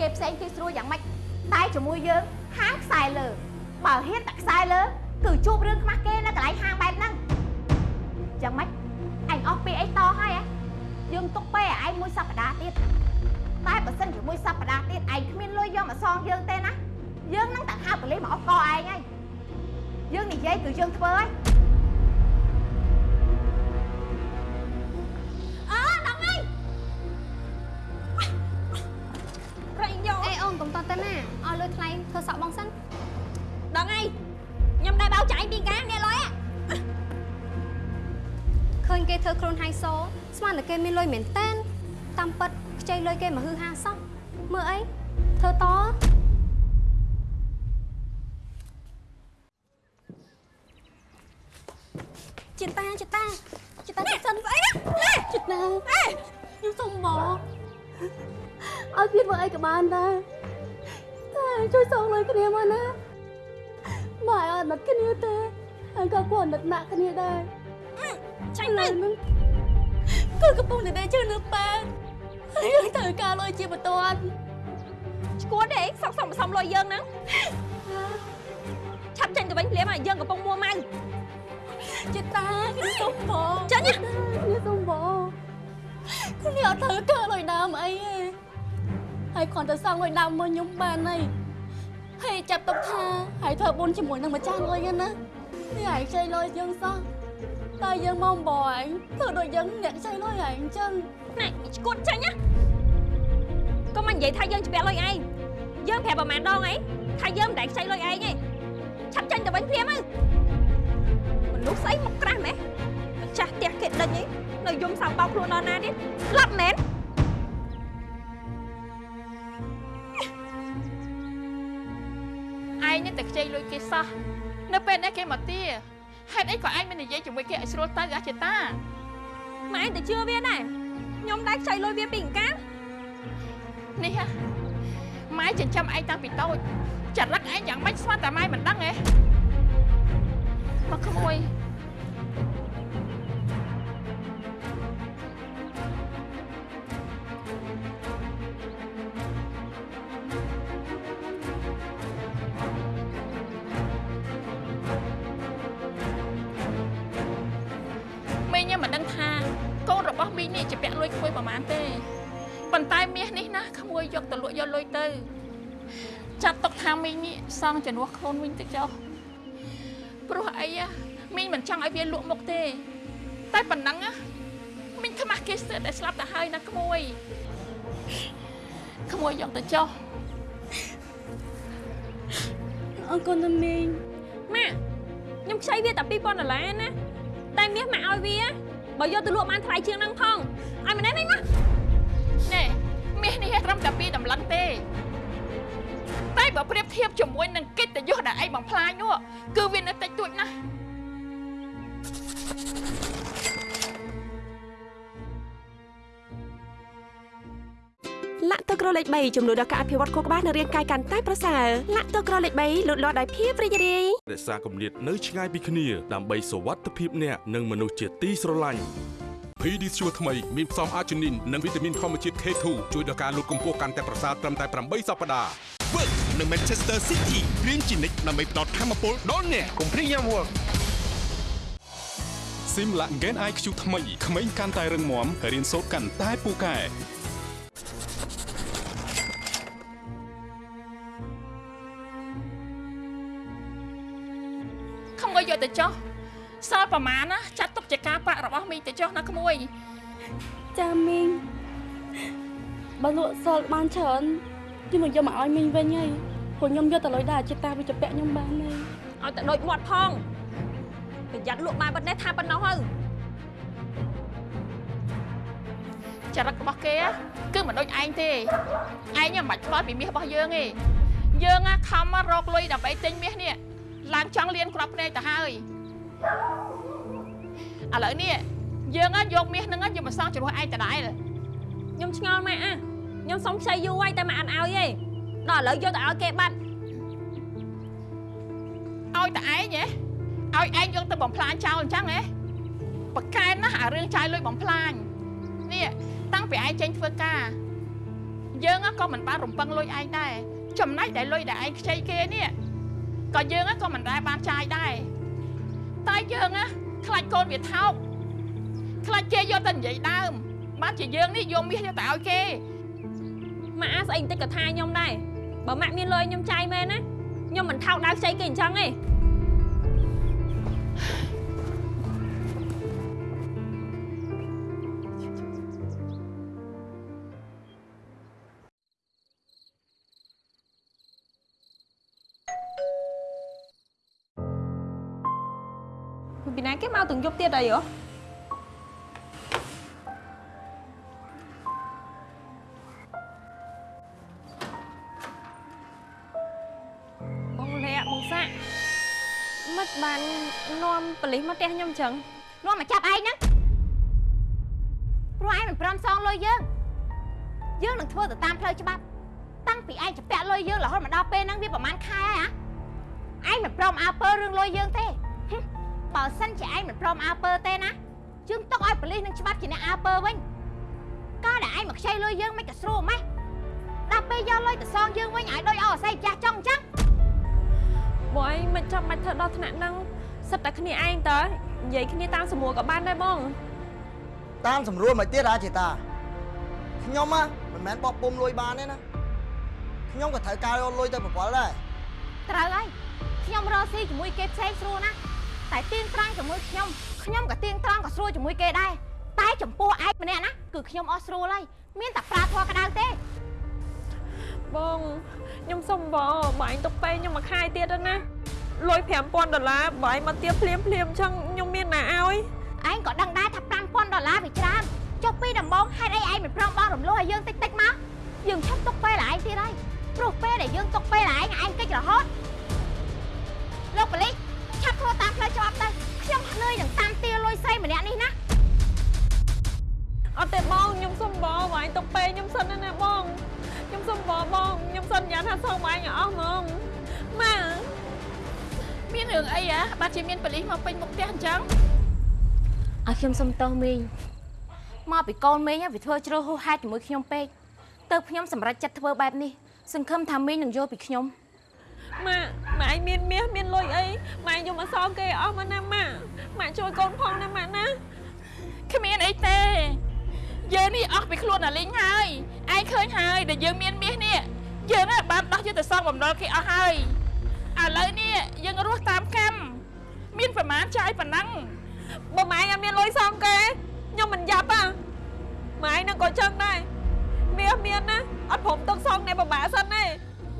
គេផ្សេងគេស្រួលយ៉ាងម៉េចតែជាមួយយើងហាងខ្សែលើបើហ៊ានតែខ្សែលើគឺជួបរឿងខ្មាស់គេនៅកន្លែងហាងបែបហ្នឹងយ៉ាងម៉េចឯងអស់ពីអីតហើយហ៎យើងទុកពេលឲ្យឯងមួយសប្តាហ៍ទៀតតែបើសិនជាមួយសប្តាហ៍ទៀតឯងគ្មានលុយយកមកសងយើងទេណាយើងនឹងតែហៅប៉ូលីសមកអស់កឯងហើយយើងនិយាយគឺយើងធ្វើហើយ ណាឲ្យលុយថ្លៃធ្វើសក់បងសិនដល់ហើយខ្ញុំដែរបោកចាយពីការនេះលុយឃើញគេធ្វើខ្លួនហៃសូស្មានតែគេមានលុយមែនតែនតាមពិតខ្ចីលុយគេមកហឺហាសោះមើលអីធ្វើតចិត្តតាចិត្តតាចិត្តតាសិនស្អីណាចិត្តតាខ្ញុំសុំមកឲ្យវាធ្វើអីក៏បានដែរ តែជួយសងលុយគ្នាមកណាមកឲ្យអត់គ្នាទេហើយក៏គាត់នឹកណាក់គ្នាដែរចាញ់ទៅហ្នឹងគឺកំពុងតែដេកជឿនៅប៉ែហើយយើងត្រូវការលុយជាបន្ទាន់ឈួតទេសក់សំសំលុយយើងហ្នឹងឆាប់ចេញទៅវិញភ្លាមហើយយើងកំពុងមួម៉ៅចេតាខ្ញុំសុំបងចាញ់ណាខ្ញុំសុំបងខ្ញុំអត់ត្រូវកើលុយដើមអីទេ ហើយគ្រាន់តែសងលុយដើមមកខ្ញុំបានហើយហើយចាប់ទុកថាហើយធ្វើបុណ្យជាមួយនឹងម្ចាស់លុយហ្នឹងណានេះឯងខ្ចីលុយយើងសោះតែយើងមកបងឯងធ្វើដូចយើងអ្នកខ្ចីលុយឯងអញ្ចឹងណែឈួតចាញ់ណាកុំមកនិយាយថាយើងជាលុយឯងយើងប្រាប់ប្រហែលដងអីថាយើងមិនដែលខ្ចីលុយឯងទេឆាប់ចាញ់ទៅវិញព្រាមទៅមនុស្សស្អីមកក្រាស់ម៉េះម្ចាស់ផ្ទះគេដេញអីនៅយំសៅបោកខ្លួនដល់ណាទៀតស្លាប់មែន ឯងនេះតែខ្ចីលុយគេសោះនៅពេលនេះគេមកទាហេតុអីក៏ឯងមិននិយាយជាមួយគេឲ្យស្រួលទៅអាចេតាម៉ែឯងទៅជឿវាដែរខ្ញុំដែរខ្ចីលុយវាពីអង្ការនេះហ่ะម៉ែចិញ្ចឹមឯងតាំងពីតូចចរិតឯងយ៉ាងម៉េចស្មានតែម៉ែមិនដឹងហ៎មកក្មួយ កូនរបស់មីងនេះជាពាក់លុយក្មួយប្រហែលទេប៉ុន្តែមាសនេះណាក្មួយយកទៅលក់យកលុយទៅ ចាត់ទុកថាមីងនេះសងជំនួសខ្លួនវិញទៅចុះព្រោះអីอะមីងមិនចង់ឲ្យវាលក់មុខទេ តែប៉ុណ្ណឹងណាមីងខ្មាស់គេស្ទើរតែស្លាប់ទៅហើយណាក្មួយក្មួយយកទៅចុះអរគុណណាមីងម៉ាក់ខ្ញុំខ្ចីវាតែ2000ដុល្លារណាតែមាសម៉ាក់ឲ្យវា បើយកទៅលក់បានថ្លៃជាងហ្នឹងផងឲ្យម្នេះវិញណាណែមាសនេះត្រឹមតែពីរតម្លឹងទេតែបើប្រៀបធៀបជាមួយនឹងកិត្តិយសដែលឯងបំផ្លាញនោះគឺវានៅតិចតួចណាស់ លាក់ទឹកក្រលេខ3ជំនួយដល់ការអភិវឌ្ឍខួរក្បាលនិងរាងកាយកាន់តែប្រសើរលាក់ទឹកក្រលេខ3លូតលាស់ដោយភាពរីករាយរក្សាគម្លាតនៅឆ្ងាយពីគ្នាដើម្បីសុវត្ថិភាពអ្នកនិងមនុស្សជាទីស្រឡាញ់ Pedisure ថ្មីមានផ្សំអាជីនីននិងវីតាមីនធម្មជាតិ K2 ជួយដល់ការលូតកម្ពស់កាន់តែប្រសើរត្រឹមតែ8សប្តាហ៍ Work នៅ Manchester City រៀនជានិច្ចដើម្បីផ្ដល់ធម៌ពលដល់អ្នកកុំព្រីយ៉ាំ Work ស៊ីមឡាក់ Gen IQ ថ្មីក្មេងកាន់តែរឹងមាំរៀនសូត្រកាន់តែពូកែ ក្មួយយកទៅចុះសល់ប្រមាណណាចាត់ទុកជាការប្រាក់របស់មីងទៅចុះណាក្មួយចាមីងបើលក់សល់បានច្រើនខ្ញុំមកយកមកឲ្យមីងវិញហើយព្រោះខ្ញុំយកទៅលុយដែរចិត្តតាវាជពាក់ខ្ញុំបានហើយឲ្យតែដូចមាត់ផងប្រយ័ត្នលក់បានប៉ុណ្ណេះថាប៉ុណ្ណោះទៅចរិតរបស់គេគឺមិនដូចឯងទេឯងមិនបាច់ខ្វល់ពីមាសរបស់យើងទេយើងណាខំមករកលុយដើម្បីទិញមាសនេះ ឡើងចង់លៀនក្របភ្នែកទៅហើយឥឡូវនេះយើងណាយកមាសហ្នឹងយកមកសងជំនួសឯងដដែលខ្ញុំឆ្ងល់ម៉ែអាខ្ញុំសុំខ្ចីយូរហើយតែមិនអានឲ្យទេដល់ឥឡូវយកទៅឲ្យគេបាត់ឲ្យតែឯងហ៎ឲ្យឯងយកទៅបំផ្លាញចោលអញ្ចឹងហ៎បកកែណាស់អារឿងចាយលុយបំផ្លាញនេះតាំងពីឯងចេញធ្វើការយើងក៏មិនបានរំពឹងលុយឯងដែរចំណែកដែលលុយដែលឯងខ្ចីគេនេះ ក៏យើងក៏មិនដែលបានចាយដែរតែយើងណាខ្លាចកូនវាថោកខ្លាចគេយកទៅនិយាយដើមបានជាយើងនេះយកមាសយកទៅឲ្យគេម៉ាក់អាស្អីបន្តិចក៏ថាខ្ញុំដែរបើម៉ាក់មានលុយខ្ញុំចាយមែនណាខ្ញុំមិនថោកដើរខ្ចីគេអញ្ចឹងទេ ពីណាគេមកទាំងយប់ទៀតអីហ៎បងលាក់បងសាក់មិនបាននាំប៉លិសមកផ្ទះខ្ញុំអញ្ចឹងនាំមកចាប់ឯងហ្នឹងព្រោះឯងមិនព្រមសងលុយយើងយើងនឹងធ្វើទៅតាមផ្លូវច្បាប់តាំងពីឯងជពាក់លុយយើងរហូតមកដល់ពេលហ្នឹងវាប្រហែលខែហើយហ៎ឯងមិនព្រមអើពើរឿងលុយយើងទេហឹម បើសិនជាឯងមិនព្រមអើពើទេណាយើងទុកឲ្យប៉ូលីសនឹងច្បាប់ជាអ្នកអើពើវិញកាលដែលឯងមកខ្ចីលុយយើងមិនក៏ស្រួលម៉េះដល់ពេលយកលុយទៅសងយើងវិញឲ្យដូចអស់អាស័យចាស់ចុងអញ្ចឹងបងឯងមិនចាំបាច់ធ្វើដល់ថ្នាក់ហ្នឹងសិតតែគ្នាឯងតើញនិយាយគ្នាតាមសម្រួលក៏បានដែរបងតាមសម្រួលមកទៀតហ៎ចេតាខ្ញុំហ៎មិនមែនបោះពុំលុយបានទេណាខ្ញុំក៏ត្រូវការយកលុយទៅប្រព័ន្ធដែរត្រូវហើយខ្ញុំរកស៊ីជាមួយគេផ្សេងស្រួលណាស់ តែទៀងត្រង់ជាមួយខ្ញុំខ្ញុំក៏ទៀងត្រង់ក៏ស្រួលជាមួយគេដែរតែចំពោះឯងម្នាក់ណាគឺខ្ញុំអស់ស្រួលហើយមានតែប្រើធွာក្តៅទេបងខ្ញុំសុំបងបើឯងទុកពេខ្ញុំមួយខែទៀតទៅណាលុយ5000ដុល្លារបើឯងមកទៀតភ្លាមភ្លាមអញ្ចឹងខ្ញុំមានណាឲ្យឯងក៏ដឹងដែរថា5000ដុល្លារវាច្រើនចុះពីដំបងហេតុអីឯងមិនព្រមបងរំលោះឲ្យយើងតិចតិចមកយើងឈប់ទុកពេលឯងទៀតហើយព្រោះពេលដែលយើងទុកពេលឯងឯងកិច្ចរហូតលោកប៉ូលីស ឆាប់ធ្វើតាមផ្លូវច្បាប់ទៅខ្ញុំភ្នឿយនឹងតាមទាលុយសៃម្នាក់នេះណាអត់ទេបងខ្ញុំសុំបងបងឯងទៅពេកខ្ញុំសិនណាបងខ្ញុំសុំបងបងខ្ញុំសន្យាថាសងបងឯងឲ្យអស់ហ្មងម៉ាមានរឿងអីហ៎បាត់ជាមានប៉ូលីសមកពេញមុខផ្ទះអញ្ចឹងឲ្យខ្ញុំសុំទោសមីងមកពីកូនមីងវាធ្វើជ្រើសហួសហេតុជាមួយខ្ញុំពេកទៅខ្ញុំសម្រេចចិត្តធ្វើបែបនេះសង្ឃឹមថាមីងនឹងយល់ពីខ្ញុំ ម៉ាម៉ាឯងមានមាសមានលុយអីម៉ាឯងយកមកសងគេអស់មកណាម៉ាម៉ាជួយកូនផងណាម៉ាណាគ្មានអីទេយើងនេះអស់ពីខ្លួនអាលីងហើយឯងឃើញហើយដែលយើងមានមាសនេះយើងហ្នឹងបានដោះយកទៅសងបំណុលគេអស់ហើយឥឡូវនេះយើងរស់តាមកម្មមានប្រមាណចាយប៉ុណ្ណឹងបើម៉ែឯងអត់មានលុយសងគេខ្ញុំមិនយ៉ាប់ហ่ะម៉ែឯងនឹងក៏ចឹងដែរមាសមានណាអត់ព្រមទឹកសងអ្នកបបាក់សិនទេ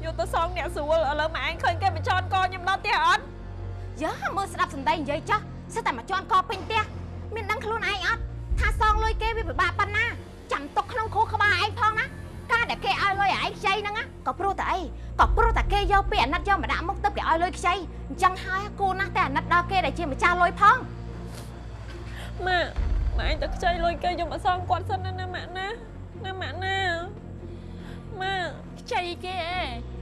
យកទៅសងអ្នកស្រួលឥឡូវម៉ែឯងឃើញគេបញ្ចន់កខ្ញុំដល់ផ្ទះអត់យើមើលស្ដាប់សម្ដីនិយាយចោះសិតតែមកជន់កពេញផ្ទះមានដឹងខ្លួនឯងអត់ថាសងលុយគេវាពិបាកប៉ុណ្ណាចាំទុកក្នុងខួរក្បាលឯងផងណាការដែលគេឲ្យលុយឯងខ្ចីហ្នឹងណាក៏ព្រោះតែអីក៏ព្រោះតែគេយកពីអាណិតយកមកដាក់មុខទៅគេឲ្យលុយខ្ចីអញ្ចឹងហើយគួរណាស់តែអាណិតដល់គេដែលជាម្ចាស់លុយផងម៉ាម៉ែឯងទៅខ្ចីលុយគេយកមកសងគាត់សិនណាណាម៉ាក់ណាណាម៉ាក់ណាម៉ាខ្ចីគេឯង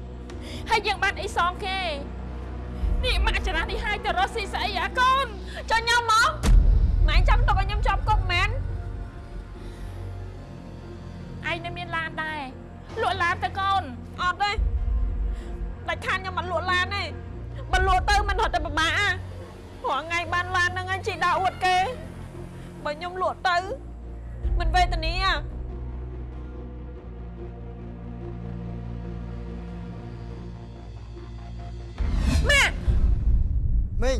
ហើយយើងបានអីសងគេនេះម៉ាក់ចរានេះហើយទៅរស់ស៊ីស្អីអាកូនចុះខ្ញុំមកម៉ែឯងចាំទុកឲ្យខ្ញុំចាប់គុកមែនឯងនៅមានឡានដែរលក់ឡានទៅកូនអត់ទេដាច់ខានខ្ញុំអត់លក់ឡានទេបើលក់ទៅមិនរត់តែពិបាកអាព្រោះថ្ងៃបានឡានហ្នឹងឯងជីដើរអួតគេបើខ្ញុំលក់ទៅមិនវេទនាអា មីង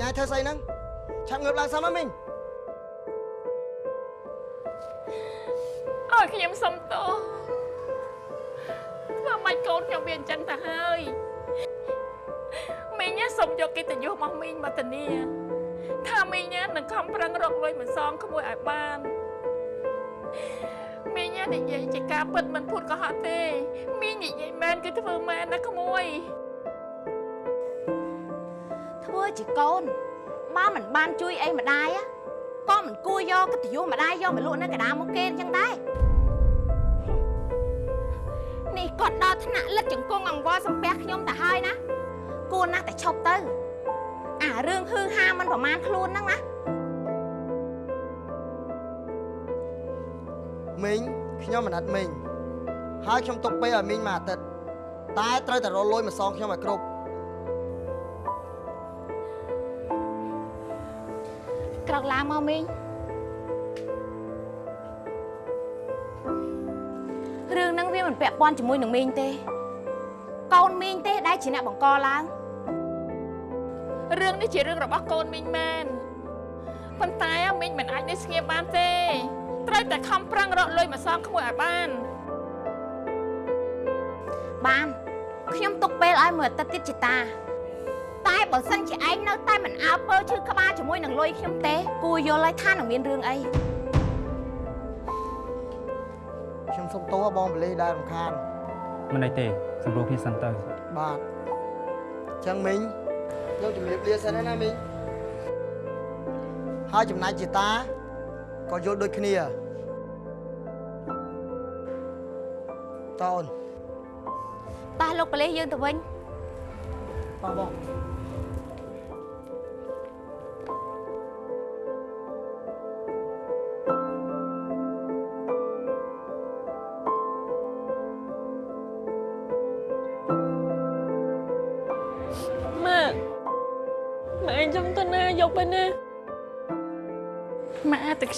ញ៉ាយធ្វើស្អីហ្នឹងឆាប់ងើបឡើងសិនមកមីងអើយខ្ញុំសុំទោសធ្វើម៉េចកូនខ្ញុំវាអញ្ចឹងទៅហើយមីងណាសុំយកកិត្តិយសរបស់មីងមកធានាថាមីងណានឹងខំប្រឹងរកលុយមកសងក្មួយឲ្យបានមីងណានិយាយជាការពិតមិនភូតកុហកទេមីងនិយាយមែនគឺធ្វើមែនណាក្មួយ ធ្វើជាកូនបើមិនបានជួយអីម្ដាយ á ក៏មិនគួរយកកិត្តិយសម្ដាយយកមកលក់នៅកណ្ដាលមុខគេអញ្ចឹងដែរនេះគាត់ដល់ថ្នាក់លិតជង្គង់អង្វរសំពះខ្ញុំទៅហើយណាគួរណាស់តែឈប់ទៅ អារឿងហឺហាមិនប្រមាណខ្លួនហ្នឹងណាមីងខ្ញុំមិនអត់មីងហើយខ្ញុំទុកពេលឲ្យមីងមួយអាទិត្យតែត្រូវតែរកលុយមកសងខ្ញុំឲ្យគ្រប់ ក្រោកឡើងមកមីងរឿងហ្នឹងវាមិនពាក់ព័ន្ធជាមួយនឹងមីងទេ កូនមីងទេដែលជាអ្នកបង្កឡើងរឿងនេះជារឿងរបស់កូនមីងមែនប៉ុន្តែមីងមិនអាចនៅស្ងៀមបានទេ ត្រូវតែខំប្រឹងរកលុយមកសងក្មួយឲ្យបានបានខ្ញុំទុកពេលឲ្យមួយអាទិត្យទៀតជាតា តែបើសិនជាឯងនៅតែមិនអើពើឈឺក្បាលជាមួយនឹងលុយខ្ញុំទេគួរយល់ហើយថានឹងមានរឿងអីខ្ញុំសុំទោសបងបលីដែលរំខានមិនអីទេសម្រួលគ្នាសិនទៅបាទអញ្ចឹងមីងយកជំរាបលាសិនហើយណាមីងហើយចំណាយជាតាក៏យល់ដូចគ្នាតអូនតោះលោកប៉ូលីសយើងទៅវិញបងបង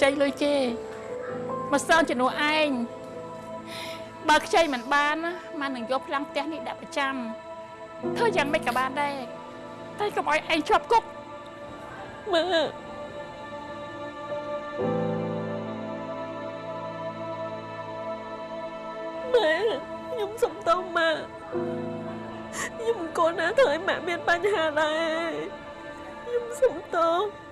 ចីលុយគេមកសងជំនួសឯងបើខ្ចីមិនបានណាម៉ានឹងយកផ្លាំងផ្ទះនេះដាក់ប្រចាំធ្វើយ៉ាងម៉េចក៏បានដែរតែកុំឲ្យឯងជាប់គុកមើលម៉ែខ្ញុំសុំទោសម៉ាក់ខ្ញុំមិនគួរណាធ្វើឲ្យម៉ាក់មានបញ្ហាដែរខ្ញុំសុំទោស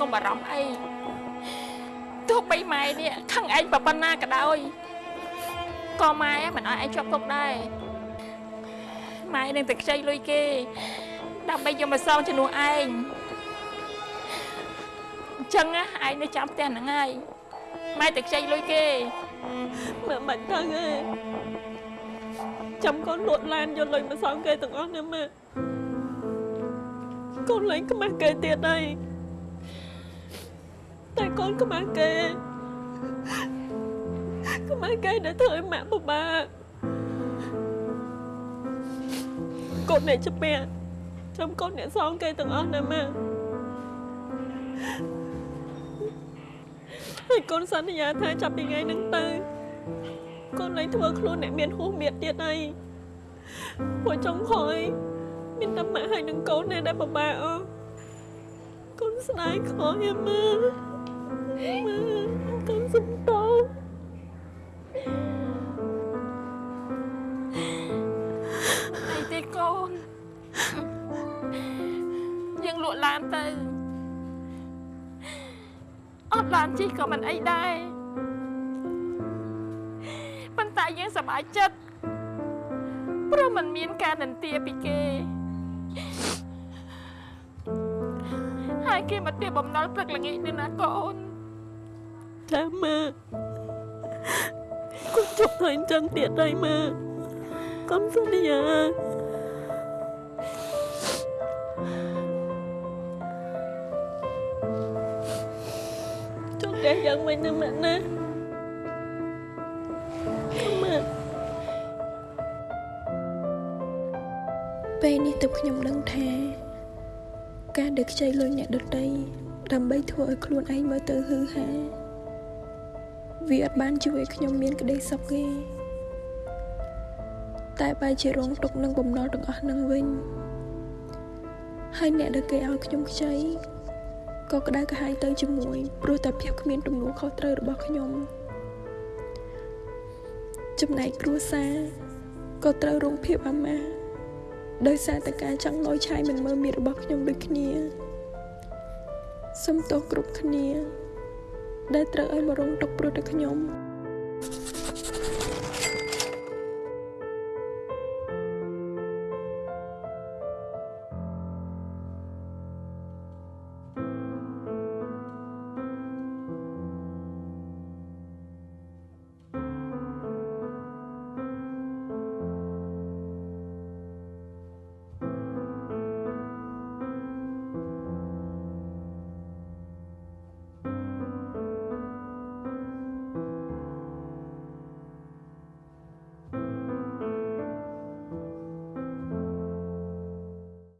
កុំបារម្ភអីទោះបីម៉ែនេះខឹងឯងប៉ុណ្ណាក៏ដោយក៏ម៉ែមិនឲ្យឯងជាប់គុកដែរម៉ែនឹងតែខ្ចីលុយគេដើម្បីយកមកសងជំនួសឯងអញ្ចឹងណាឯងនៅចាំផ្ទះហ្នឹងហើយម៉ែតែខ្ចីលុយគេម៉ាក់មិនទៅទេចាំកូនលួចឡានយកលុយមកសងគេទាំងអស់ណាម៉ាក់កូនលែងខ្មាស់គេទៀតហើយ តែកូនខ្មាស់គេខ្មាស់គេដែលធ្វើឲ្យម៉ាក់ពិបាកកូនអ្នកជំពាក់ចាំកូនអ្នកសងគេទាំងអស់ណាម៉ាក់ហើយកូនសន្យាថាចាប់ពីថ្ងៃហ្នឹងទៅកូនលែងធ្វើខ្លួនអ្នកមានហួសមៀតទៀតហើយព្រោះចុងក្រោយមានតែម៉ាក់ហើយនឹងកូននេះដែលពិបាកអស់កូនស្ដាយខកយ៉ាម៉ា ម៉ាកូនសុំតោអីទេកូនយើងលក់ឡានទៅអត់ឡានជិះក៏មិនអីដែរប៉ុន្តែយើងសប្បាយចិត្តព្រោះมันមានការនន្ទាពីគេហើយគេមកទាបបំណុលព្រឹកល្ងាចនេះណាកូន ចាម៉ាកូនជប់ធ្វើអញ្ចឹងទៀតហើយម៉ាកូនសន្យាចុះតែយ៉ាងវិញណាម៉ាក់ណាម៉ាក់ពេលនេះទើបខ្ញុំដឹងថា ការដែលខ្ចីលុយអ្នកដទៃដើម្បីធ្វើឲ្យខ្លួនឯងមើលទៅហឺហា វាអត់បានជួយឲ្យខ្ញុំមានក្តីសុខទេតែបែរជារងទុកនឹងបំណុលទាំងអស់នឹងវិញហើយអ្នកដែលគេឲ្យខ្ញុំខ្ចីក៏ក្តៅក្រហាយទៅជាមួយព្រោះតែភាពគ្មានទំនួលខុសត្រូវរបស់ខ្ញុំចំណែកគ្រួសារក៏ត្រូវរងភាពអាម៉ាស់ដោយសារតែការចង់លយឆាយមិនមើលមានរបស់ខ្ញុំដូចគ្នាសុំទោសគ្រប់គ្នា ដែលត្រូវឲ្យមករងទុកព្រោះតែខ្ញុំ